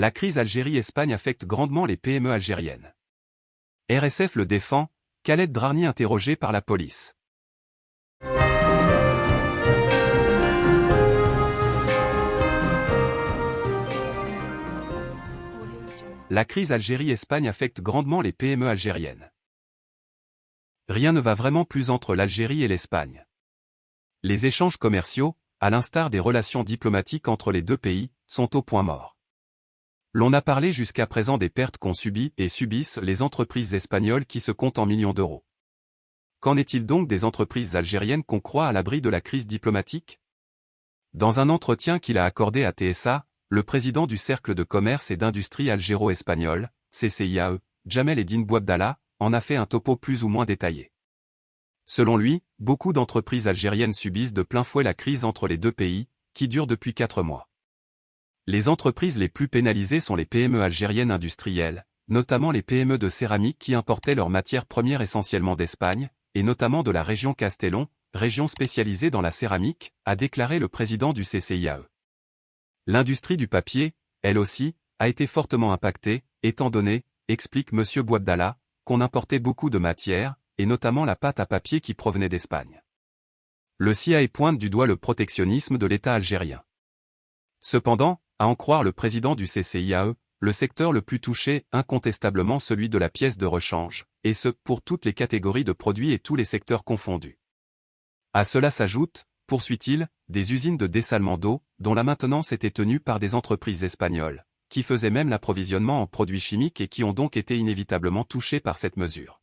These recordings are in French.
La crise Algérie-Espagne affecte grandement les PME algériennes. RSF le défend, Khaled Drarni interrogé par la police. La crise Algérie-Espagne affecte grandement les PME algériennes. Rien ne va vraiment plus entre l'Algérie et l'Espagne. Les échanges commerciaux, à l'instar des relations diplomatiques entre les deux pays, sont au point mort. L'on a parlé jusqu'à présent des pertes qu'ont subies et subissent les entreprises espagnoles qui se comptent en millions d'euros. Qu'en est-il donc des entreprises algériennes qu'on croit à l'abri de la crise diplomatique? Dans un entretien qu'il a accordé à TSA, le président du Cercle de commerce et d'industrie algéro-espagnol, CCIAE, Jamel Eddin Bouabdallah, en a fait un topo plus ou moins détaillé. Selon lui, beaucoup d'entreprises algériennes subissent de plein fouet la crise entre les deux pays, qui dure depuis quatre mois. Les entreprises les plus pénalisées sont les PME algériennes industrielles, notamment les PME de céramique qui importaient leurs matières premières essentiellement d'Espagne, et notamment de la région Castellon, région spécialisée dans la céramique, a déclaré le président du CCIAE. L'industrie du papier, elle aussi, a été fortement impactée, étant donné, explique M. Bouabdallah, qu'on importait beaucoup de matières, et notamment la pâte à papier qui provenait d'Espagne. Le CIA pointe du doigt le protectionnisme de l'État algérien. Cependant, à en croire le président du CCIAE, le secteur le plus touché incontestablement celui de la pièce de rechange, et ce, pour toutes les catégories de produits et tous les secteurs confondus. À cela s'ajoute, poursuit-il, des usines de dessalement d'eau, dont la maintenance était tenue par des entreprises espagnoles, qui faisaient même l'approvisionnement en produits chimiques et qui ont donc été inévitablement touchées par cette mesure.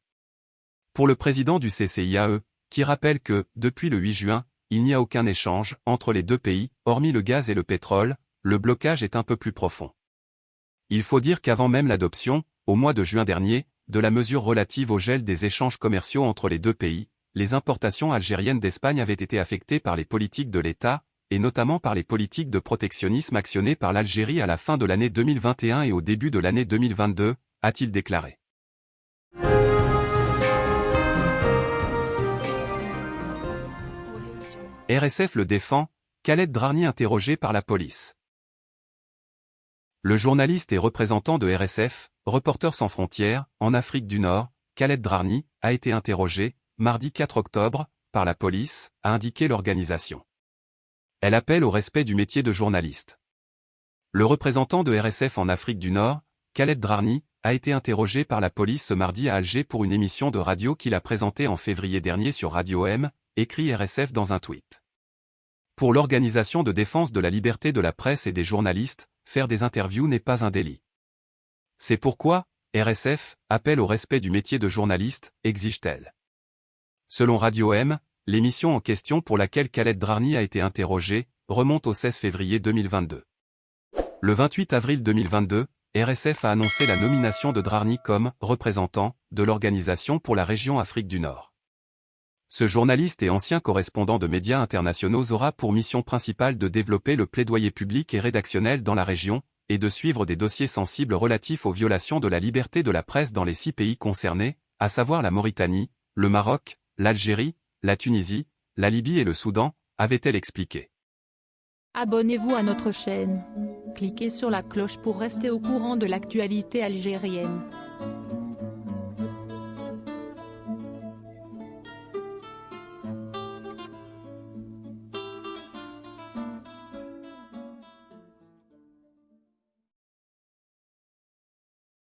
Pour le président du CCIAE, qui rappelle que, depuis le 8 juin, il n'y a aucun échange entre les deux pays, hormis le gaz et le pétrole, le blocage est un peu plus profond. Il faut dire qu'avant même l'adoption, au mois de juin dernier, de la mesure relative au gel des échanges commerciaux entre les deux pays, les importations algériennes d'Espagne avaient été affectées par les politiques de l'État, et notamment par les politiques de protectionnisme actionnées par l'Algérie à la fin de l'année 2021 et au début de l'année 2022, a-t-il déclaré. RSF le défend, Khaled Drarni interrogé par la police. Le journaliste et représentant de RSF, Reporters sans frontières, en Afrique du Nord, Khaled Drarni, a été interrogé, mardi 4 octobre, par la police, a indiqué l'organisation. Elle appelle au respect du métier de journaliste. Le représentant de RSF en Afrique du Nord, Khaled Drarni, a été interrogé par la police ce mardi à Alger pour une émission de radio qu'il a présentée en février dernier sur Radio M, écrit RSF dans un tweet. Pour l'Organisation de défense de la liberté de la presse et des journalistes, faire des interviews n'est pas un délit. C'est pourquoi, RSF, appelle au respect du métier de journaliste, exige-t-elle. Selon Radio M, l'émission en question pour laquelle Khaled Drarni a été interrogé, remonte au 16 février 2022. Le 28 avril 2022, RSF a annoncé la nomination de Drarni comme représentant de l'Organisation pour la région Afrique du Nord. Ce journaliste et ancien correspondant de médias internationaux aura pour mission principale de développer le plaidoyer public et rédactionnel dans la région, et de suivre des dossiers sensibles relatifs aux violations de la liberté de la presse dans les six pays concernés, à savoir la Mauritanie, le Maroc, l'Algérie, la Tunisie, la Libye et le Soudan, avait-elle expliqué. Abonnez-vous à notre chaîne. Cliquez sur la cloche pour rester au courant de l'actualité algérienne.